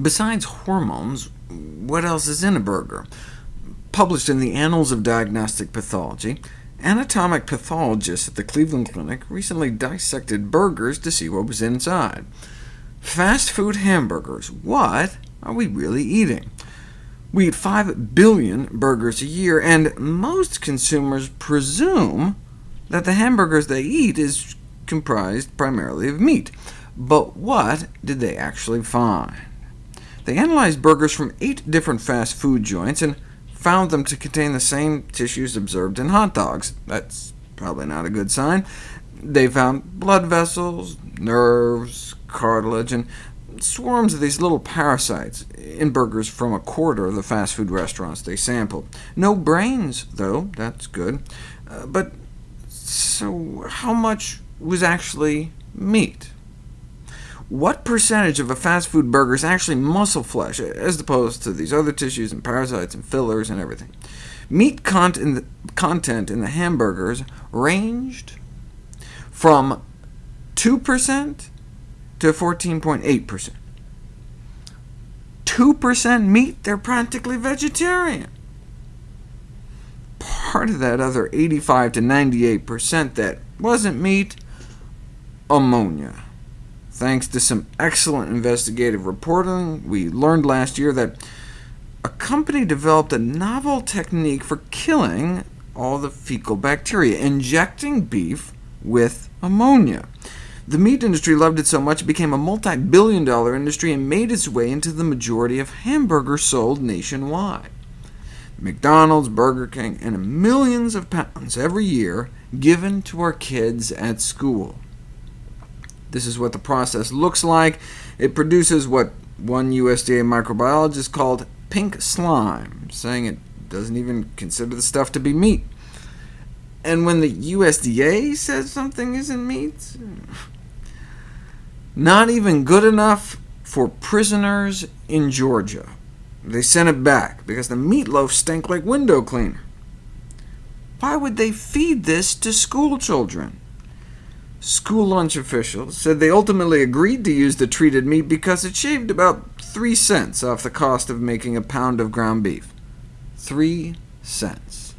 Besides hormones, what else is in a burger? Published in the Annals of Diagnostic Pathology, anatomic pathologists at the Cleveland Clinic recently dissected burgers to see what was inside. Fast food hamburgers, what are we really eating? We eat 5 billion burgers a year, and most consumers presume that the hamburgers they eat is comprised primarily of meat. But what did they actually find? They analyzed burgers from eight different fast food joints and found them to contain the same tissues observed in hot dogs. That's probably not a good sign. They found blood vessels, nerves, cartilage, and swarms of these little parasites in burgers from a quarter of the fast food restaurants they sampled. No brains, though. That's good. Uh, but so how much was actually meat? What percentage of a fast food burger is actually muscle flesh, as opposed to these other tissues and parasites and fillers and everything? Meat content in the hamburgers ranged from 2% to 14.8%. 2% meat, they're practically vegetarian. Part of that other 85 to 98% that wasn't meat, ammonia. Thanks to some excellent investigative reporting, we learned last year that a company developed a novel technique for killing all the fecal bacteria, injecting beef with ammonia. The meat industry loved it so much it became a multi-billion dollar industry and made its way into the majority of hamburgers sold nationwide. McDonald's, Burger King, and millions of pounds every year given to our kids at school. This is what the process looks like. It produces what one USDA microbiologist called pink slime, saying it doesn't even consider the stuff to be meat. And when the USDA says something isn't meat, not even good enough for prisoners in Georgia. They sent it back, because the meatloaf stank like window cleaner. Why would they feed this to school children? School lunch officials said they ultimately agreed to use the treated meat because it shaved about 3 cents off the cost of making a pound of ground beef. 3 cents.